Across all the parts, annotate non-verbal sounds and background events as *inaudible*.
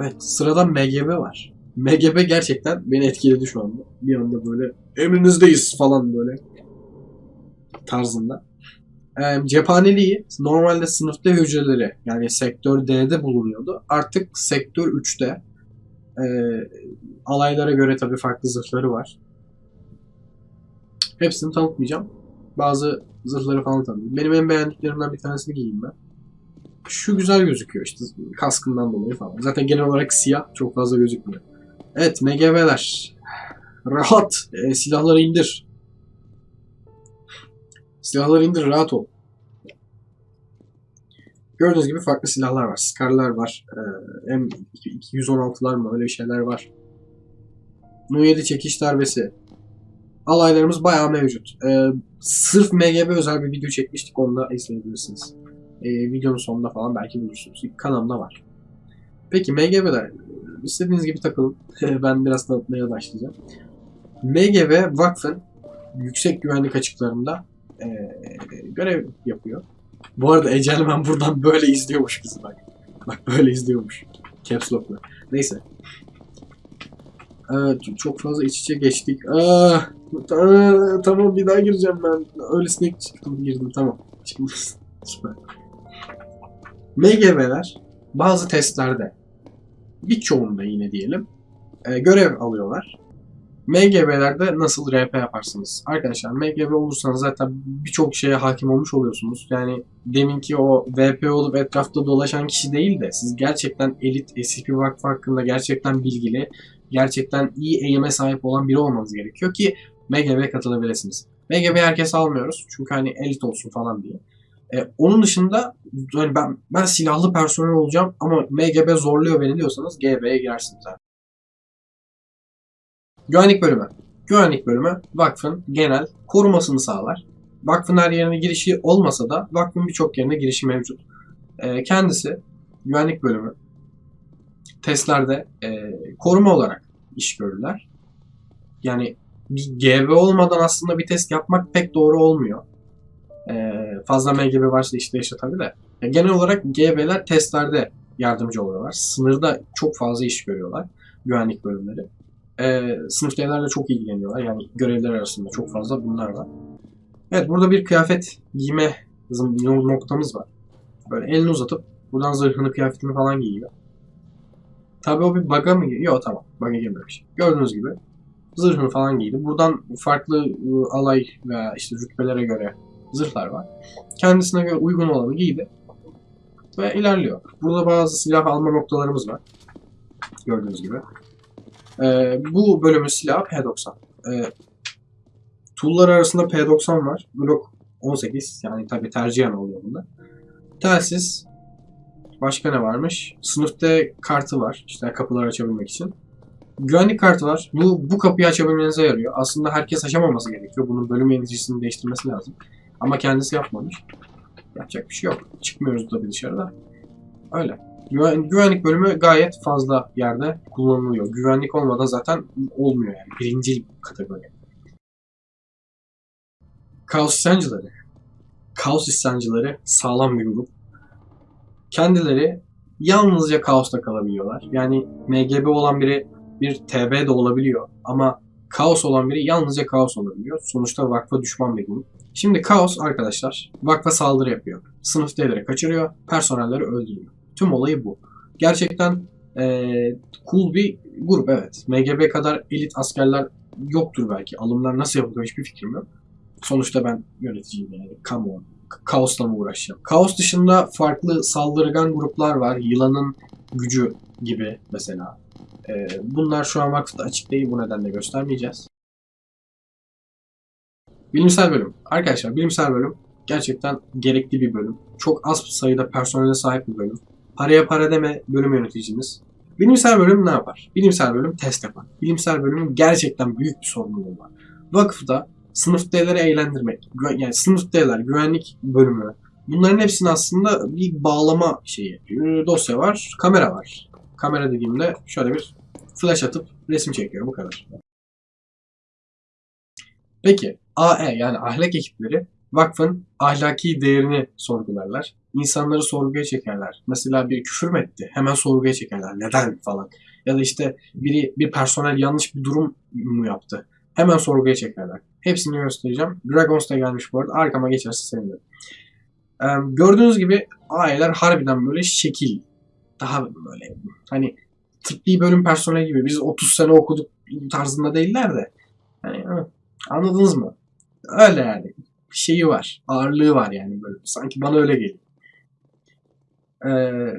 Evet sırada MGB var. MGB gerçekten beni etkiledi şu anda. Bir anda böyle emrinizdeyiz falan böyle tarzında. Ee, cephaneliği normalde sınıfta hücreleri yani sektör D'de bulunuyordu. Artık sektör 3'te ee, alaylara göre tabii farklı zırhları var. Hepsini tanıtmayacağım. Bazı zırhları falan tanıtayım. Benim en beğendiklerimden bir tanesini giyeyim ben. Şu güzel gözüküyor işte kaskından dolayı falan. Zaten genel olarak siyah çok fazla gözükmüyor. Evet MGV'ler. Rahat. E, silahları indir. Silahları indir rahat ol. Gördüğünüz gibi farklı silahlar var. Scar'lar var. Ee, M216'lar mı öyle şeyler var. Nu-7 çekiş darbesi. Alaylarımız bayağı mevcut. Ee, sırf MGB özel bir video çekmiştik. Onu da izleyebilirsiniz. Ee, videonun sonunda falan belki bulursunuz. Kanalımda var. Peki MGB'ler istediğiniz gibi takılın. *laughs* ben biraz tanıtmaya başlayacağım. MGB Vakfın yüksek güvenlik açıklarında e, görev yapıyor. Bu arada Ecelmen buradan böyle izliyormuş bizi bak. Bak böyle izliyormuş. Caps Lock'la. Neyse. Evet, çok fazla iç içe geçtik. Aa, tamam bir daha gireceğim ben. Öylesine çıktım girdim tamam. Şimdi süper. *laughs* MGV'ler bazı testlerde birçoğunda yine diyelim e, görev alıyorlar. MGB'lerde nasıl RP yaparsınız? Arkadaşlar MGB olursanız zaten birçok şeye hakim olmuş oluyorsunuz. Yani deminki o VP olup etrafta dolaşan kişi değil de siz gerçekten elit SCP Vakfı hakkında gerçekten bilgili, gerçekten iyi eğime sahip olan biri olmanız gerekiyor ki MGB'ye katılabilirsiniz. MGB herkes almıyoruz çünkü hani elit olsun falan diye. Ee, onun dışında hani ben ben silahlı personel olacağım ama MGB zorluyor beni diyorsanız GB'ye girersiniz zaten. Güvenlik bölümü. Güvenlik bölümü vakfın genel korumasını sağlar. Vakfın her yerine girişi olmasa da vakfın birçok yerine girişi mevcut. Ee, kendisi güvenlik bölümü testlerde e, koruma olarak iş görürler. Yani bir GB olmadan aslında bir test yapmak pek doğru olmuyor. Ee, fazla MGB varsa işte tabii de. Yani genel olarak GB'ler testlerde yardımcı oluyorlar. Sınırda çok fazla iş görüyorlar güvenlik bölümleri e, sınıf devlerle çok ilgileniyorlar. Yani görevler arasında çok fazla bunlar var. Evet burada bir kıyafet giyme noktamız var. Böyle elini uzatıp buradan zırhını kıyafetini falan giyiyor. Tabi o bir bug'a mı giriyor? Yok tamam. Bug'a girmemiş. Gördüğünüz gibi zırhını falan giydi. Buradan farklı ıı, alay veya işte rütbelere göre zırhlar var. Kendisine göre uygun olanı giydi. Ve ilerliyor. Burada bazı silah alma noktalarımız var. Gördüğünüz gibi. Ee, bu bölümün silahı P90. Ee, tool'lar arasında P90 var. Glock 18 yani tabi tercihen oluyor bunda. Telsiz. Başka ne varmış? Sınıfta kartı var. İşte kapıları açabilmek için. Güvenlik kartı var. Bu, bu kapıyı açabilmenize yarıyor. Aslında herkes açamaması gerekiyor. Bunun bölüm yöneticisinin değiştirmesi lazım. Ama kendisi yapmamış. Yapacak bir şey yok. Çıkmıyoruz tabii dışarıda. Öyle. Güven, güvenlik bölümü gayet fazla yerde kullanılıyor. Güvenlik olmadan zaten olmuyor yani. Birinci kategori. Kaos isyancıları. Kaos isyancıları sağlam bir grup. Kendileri yalnızca kaosta kalabiliyorlar. Yani MGB olan biri bir TB de olabiliyor. Ama kaos olan biri yalnızca kaos olabiliyor. Sonuçta vakfa düşman bir grup. Şimdi kaos arkadaşlar vakfa saldırı yapıyor. Sınıf D'leri kaçırıyor, personelleri öldürüyor. Tüm olayı bu. Gerçekten e, cool bir grup evet. MGB kadar elit askerler yoktur belki. Alımlar nasıl yapılıyor hiçbir fikrim yok. Sonuçta ben yöneticiyim yani. Come on. Kaosla mı uğraşacağım? Kaos dışında farklı saldırgan gruplar var. Yılanın gücü gibi mesela. Ee, bunlar şu an vakıfta açık değil. Bu nedenle göstermeyeceğiz. Bilimsel bölüm. Arkadaşlar bilimsel bölüm gerçekten gerekli bir bölüm. Çok az sayıda personele sahip bir bölüm. Paraya para deme bölüm yöneticimiz. Bilimsel bölüm ne yapar? Bilimsel bölüm test yapar. Bilimsel bölümün gerçekten büyük bir sorumluluğu var. Vakıfta sınıf D'leri eğlendirmek, yani sınıf D'ler, güvenlik bölümü, bunların hepsini aslında bir bağlama şeyi. Dosya var, kamera var. Kamera dediğimde şöyle bir flash atıp resim çekiyor bu kadar. Peki AE yani ahlak ekipleri vakfın ahlaki değerini sorgularlar. insanları sorguya çekerler. Mesela bir küfür mü etti? Hemen sorguya çekerler. Neden falan. Ya da işte biri bir personel yanlış bir durum mu yaptı? Hemen sorguya çekerler. Hepsini göstereceğim. Dragons da gelmiş bu arada. Arkama geçerse sevinirim. Ee, gördüğünüz gibi aileler harbiden böyle şekil. Daha böyle hani tıbbi bölüm personeli gibi biz 30 sene okuduk tarzında değiller de. Hı, anladınız mı? Öyle yani. Şeyi var. Ağırlığı var yani böyle. Sanki bana öyle geliyor. Ee,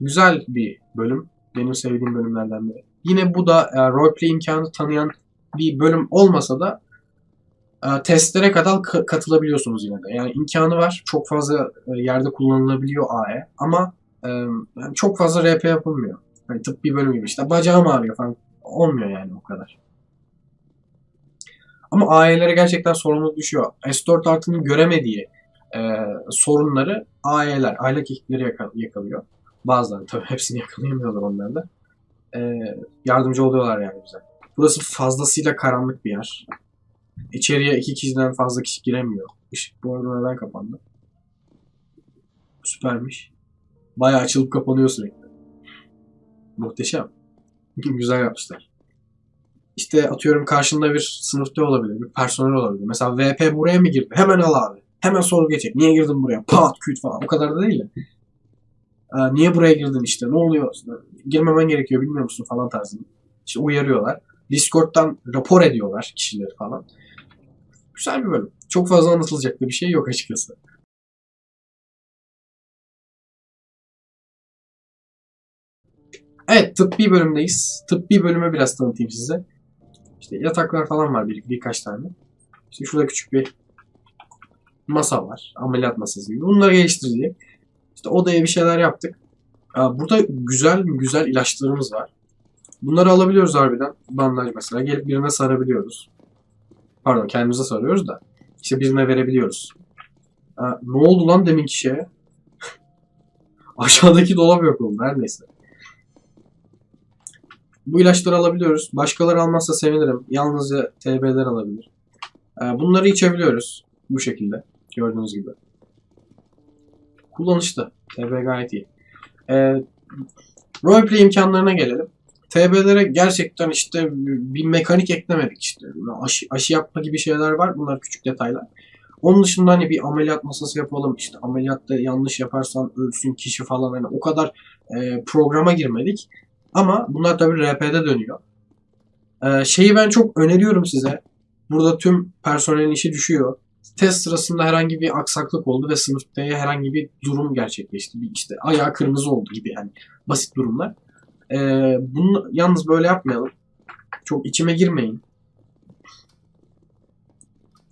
güzel bir bölüm. Benim sevdiğim bölümlerden biri. Yine bu da e, roleplay imkanı tanıyan bir bölüm olmasa da e, testlere kadar ka- katılabiliyorsunuz yine de. Yani imkanı var. Çok fazla e, yerde kullanılabiliyor AE ama e, yani çok fazla RP yapılmıyor. Hani tıbbi bölüm gibi işte bacağım ağrıyor falan. Olmuyor yani o kadar. Ama AE'lere gerçekten sorumluluk düşüyor. S4 Art'ın göremediği e, sorunları AE'ler, aylak ekipleri yaka- yakalıyor. Bazıları tabii hepsini yakalayamıyorlar onlar da. E, yardımcı oluyorlar yani bize. Burası fazlasıyla karanlık bir yer. İçeriye iki kişiden fazla kişi giremiyor. Işık bu arada neden kapandı? Süpermiş. Bayağı açılıp kapanıyor sürekli. Muhteşem. Güzel yapmışlar. İşte atıyorum karşında bir sınıfta olabilir, bir personel olabilir. Mesela VP buraya mı girdi? Hemen al abi. Hemen soru geçecek. Niye girdin buraya? Pat küt falan. O kadar da değil de. Aa, niye buraya girdin işte? Ne oluyor? Girmemen gerekiyor bilmiyor musun falan tarzında. İşte uyarıyorlar. Discord'dan rapor ediyorlar kişileri falan. Güzel bir bölüm. Çok fazla anlatılacak da bir şey yok açıkçası. Evet tıbbi bölümdeyiz. Tıbbi bölümü biraz tanıtayım size. İşte yataklar falan var bir, birkaç tane. İşte şurada küçük bir masa var. Ameliyat masası gibi. Bunları geliştirdik. İşte odaya bir şeyler yaptık. Burada güzel güzel ilaçlarımız var. Bunları alabiliyoruz harbiden. Bandaj mesela. Gelip birine sarabiliyoruz. Pardon kendimize sarıyoruz da. İşte birine verebiliyoruz. Ne oldu lan deminki şeye? *laughs* Aşağıdaki dolap yok oldu. Her neyse. Bu ilaçları alabiliyoruz. Başkaları almazsa sevinirim. Yalnızca TB'ler alabilir. Ee, bunları içebiliyoruz. Bu şekilde. Gördüğünüz gibi. Kullanışlı. TB gayet iyi. Ee, roleplay imkanlarına gelelim. TB'lere gerçekten işte bir mekanik eklemedik işte. Aşı, aşı yapma gibi şeyler var. Bunlar küçük detaylar. Onun dışında hani bir ameliyat masası yapalım. İşte ameliyatta yanlış yaparsan ölsün kişi falan. Hani o kadar e, programa girmedik. Ama bunlar tabii RP'de dönüyor. Ee, şeyi ben çok öneriyorum size. Burada tüm personelin işi düşüyor. Test sırasında herhangi bir aksaklık oldu ve sınıfta herhangi bir durum gerçekleşti. Bir işte ayağı kırmızı oldu gibi yani basit durumlar. Ee, bunu yalnız böyle yapmayalım. Çok içime girmeyin.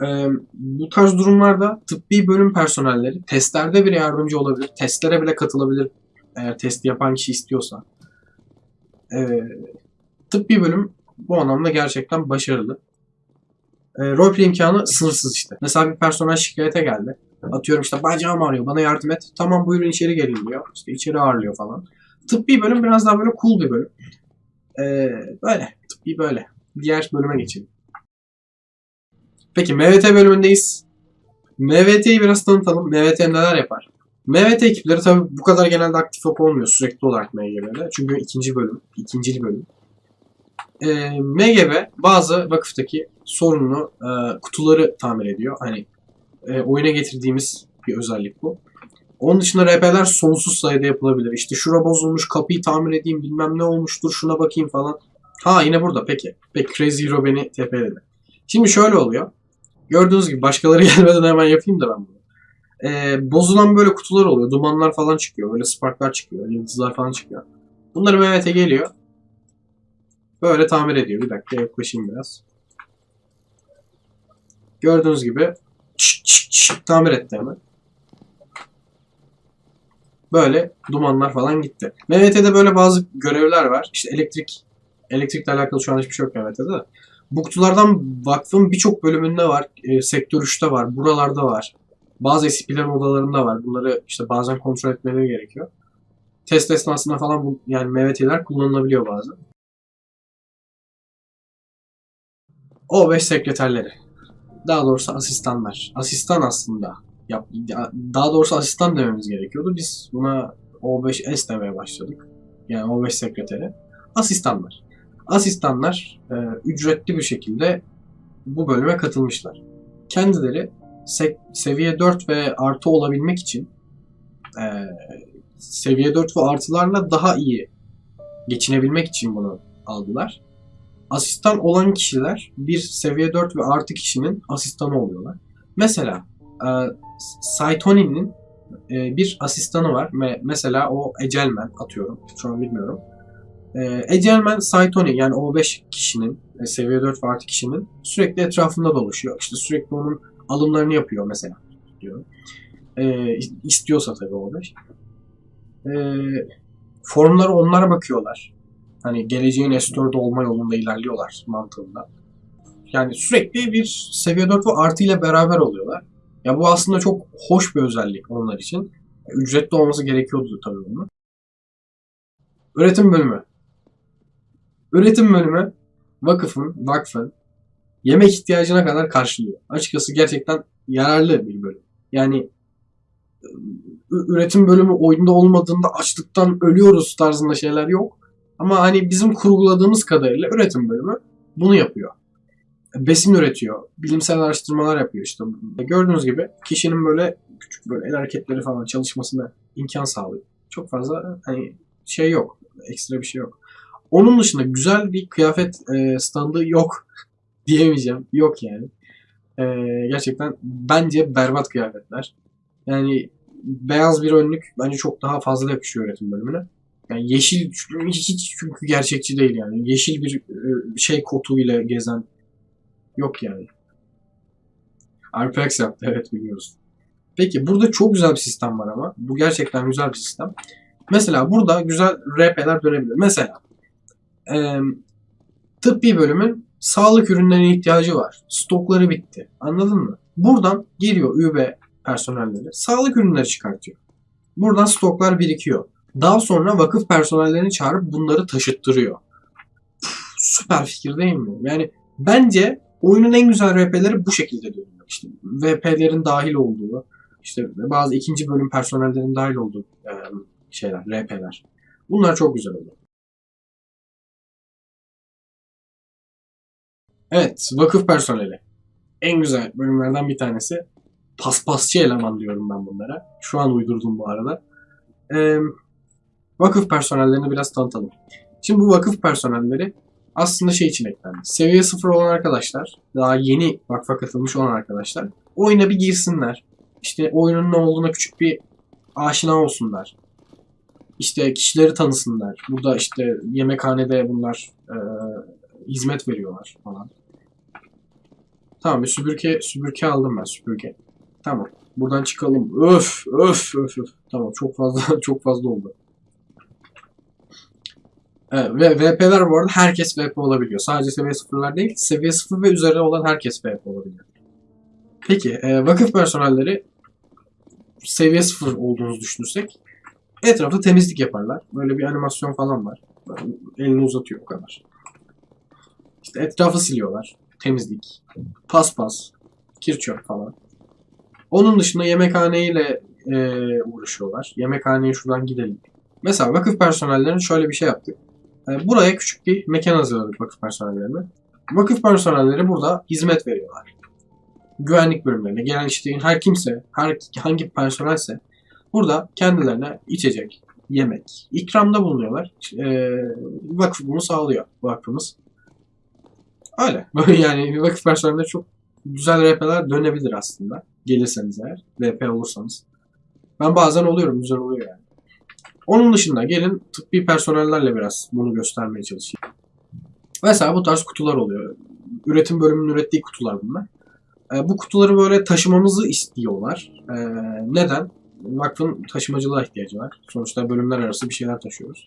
Ee, bu tarz durumlarda tıbbi bölüm personelleri testlerde bile yardımcı olabilir. Testlere bile katılabilir eğer testi yapan kişi istiyorsa. Ee, tıbbi bölüm bu anlamda gerçekten başarılı. E, roleplay imkanı sınırsız işte. Mesela bir personel şikayete geldi. Atıyorum işte bacağım ağrıyor bana yardım et. Tamam buyurun içeri gelin diyor. İşte içeri ağırlıyor falan. Tıbbi bölüm biraz daha böyle cool bir bölüm. Ee, böyle. Tıbbi böyle. Diğer bölüme geçelim. Peki MVT bölümündeyiz. MVT'yi biraz tanıtalım. MVT neler yapar? MVT ekipleri tabii bu kadar genelde aktif olmuyor sürekli olarak MGB'de. Çünkü ikinci bölüm, ikincil bölüm. E, MGB bazı vakıftaki sorunlu e, kutuları tamir ediyor. Hani e, oyuna getirdiğimiz bir özellik bu. Onun dışında RP'ler sonsuz sayıda yapılabilir. İşte şura bozulmuş, kapıyı tamir edeyim, bilmem ne olmuştur, şuna bakayım falan. Ha yine burada peki. Peki Crazy Hero beni TP'ledi. Şimdi şöyle oluyor. Gördüğünüz gibi başkaları *laughs* gelmeden hemen yapayım da ben bunu. Ee, bozulan böyle kutular oluyor. Dumanlar falan çıkıyor. Böyle sparklar çıkıyor. Yıldızlar falan çıkıyor. Bunları Mehmet'e geliyor. Böyle tamir ediyor. Bir dakika yaklaşayım biraz. Gördüğünüz gibi çıt çıt çıt tamir etti hemen. Böyle dumanlar falan gitti. MVT'de böyle bazı görevler var. İşte elektrik elektrikle alakalı şu an hiçbir şey yok MVT'de de. Bu kutulardan vakfın birçok bölümünde var. E, sektör 3'te var. Buralarda var. Bazı SCP'lerin odalarında var. Bunları işte bazen kontrol etmeleri gerekiyor. Test esnasında falan bu, yani MVT'ler kullanılabiliyor bazen. O5 sekreterleri. Daha doğrusu asistanlar. Asistan aslında. yap, ya- daha doğrusu asistan dememiz gerekiyordu. Biz buna O5S demeye başladık. Yani O5 sekreteri. Asistanlar. Asistanlar e, ücretli bir şekilde bu bölüme katılmışlar. Kendileri se- seviye 4 ve artı olabilmek için e, seviye 4 ve artılarla daha iyi geçinebilmek için bunu aldılar. Asistan olan kişiler bir seviye 4 ve artı kişinin asistanı oluyorlar. Mesela e, Saitoni'nin e, bir asistanı var. Me- mesela o Ecelman atıyorum. Şu an bilmiyorum. E, Ecelman Saitoni yani o 5 kişinin e, seviye 4 ve artı kişinin sürekli etrafında dolaşıyor. İşte sürekli onun alımlarını yapıyor mesela diyor. E, istiyorsa tabii o 5. E, forumlara onlara bakıyorlar. Hani geleceğin S4'de olma yolunda ilerliyorlar mantığında. Yani sürekli bir seviye 4 ve artı ile beraber oluyorlar. Ya bu aslında çok hoş bir özellik onlar için. Ücretli olması gerekiyordu tabii bunun. Üretim bölümü. Üretim bölümü vakıfın, vakfın yemek ihtiyacına kadar karşılıyor. Açıkçası gerçekten yararlı bir bölüm. Yani ü- üretim bölümü oyunda olmadığında açlıktan ölüyoruz tarzında şeyler yok. Ama hani bizim kurguladığımız kadarıyla üretim bölümü bunu yapıyor. Besin üretiyor, bilimsel araştırmalar yapıyor işte. Gördüğünüz gibi kişinin böyle küçük böyle el hareketleri falan çalışmasına imkan sağlıyor. Çok fazla hani şey yok, ekstra bir şey yok. Onun dışında güzel bir kıyafet standı yok diyemeyeceğim. Yok yani. E, gerçekten bence berbat kıyafetler. Yani beyaz bir önlük bence çok daha fazla yakışıyor üretim bölümüne. Yani yeşil hiç çünkü gerçekçi değil yani. Yeşil bir e, şey kotu ile gezen yok yani. RPX yaptı evet biliyoruz. Peki burada çok güzel bir sistem var ama. Bu gerçekten güzel bir sistem. Mesela burada güzel RP'ler dönebilir. Mesela e, tıbbi bölümün sağlık ürünlerine ihtiyacı var. Stokları bitti. Anladın mı? Buradan geliyor ÜB personelleri. Sağlık ürünleri çıkartıyor. Buradan stoklar birikiyor. Daha sonra vakıf personellerini çağırıp bunları taşıttırıyor. Püf, süper fikir değil mi? Yani bence oyunun en güzel RP'leri bu şekilde dönüyor. İşte VP'lerin dahil olduğu, işte bazı ikinci bölüm personellerin dahil olduğu şeyler, RP'ler. Bunlar çok güzel oluyor. Evet, vakıf personeli. En güzel bölümlerden bir tanesi. Paspasçı eleman diyorum ben bunlara. Şu an uydurdum bu arada. Ee, vakıf personellerini biraz tanıtalım. Şimdi bu vakıf personelleri aslında şey için eklendi. Seviye 0 olan arkadaşlar, daha yeni vakfa katılmış olan arkadaşlar oyuna bir girsinler. İşte oyunun ne olduğuna küçük bir aşina olsunlar. İşte kişileri tanısınlar. Burada işte yemekhanede bunlar e, hizmet veriyorlar falan. Tamam bir süpürge, süpürge aldım ben süpürge. Tamam. Buradan çıkalım. Öf öf öf öf. Tamam çok fazla *laughs* çok fazla oldu. Evet, ve VP'ler bu arada herkes VP olabiliyor. Sadece seviye 0'lar değil, seviye 0 ve üzeri olan herkes VP olabiliyor. Peki, e, vakıf personelleri seviye 0 olduğunuzu düşünürsek etrafta temizlik yaparlar. Böyle bir animasyon falan var. Elini uzatıyor o kadar. İşte etrafı siliyorlar. Temizlik, paspas, kir çöp falan. Onun dışında yemekhaneyle e, uğraşıyorlar. Yemekhaneye şuradan gidelim. Mesela vakıf personellerinin şöyle bir şey yaptık. E, buraya küçük bir mekan hazırladık vakıf personellerine. Vakıf personelleri burada hizmet veriyorlar. Güvenlik bölümlerine gelen işte her kimse, her hangi personelse burada kendilerine içecek, yemek, ikramda bulunuyorlar. E, vakıf bunu sağlıyor vakfımız. Öyle. *laughs* Böyle yani vakıf personelinde çok güzel RP'ler dönebilir aslında. Gelirseniz eğer. VP olursanız. Ben bazen oluyorum. Güzel oluyor yani. Onun dışında gelin tıbbi personellerle biraz bunu göstermeye çalışayım. Mesela bu tarz kutular oluyor. Üretim bölümünün ürettiği kutular bunlar. E, bu kutuları böyle taşımamızı istiyorlar. E, neden? Vakfın taşımacılığa ihtiyacı var. Sonuçta bölümler arası bir şeyler taşıyoruz.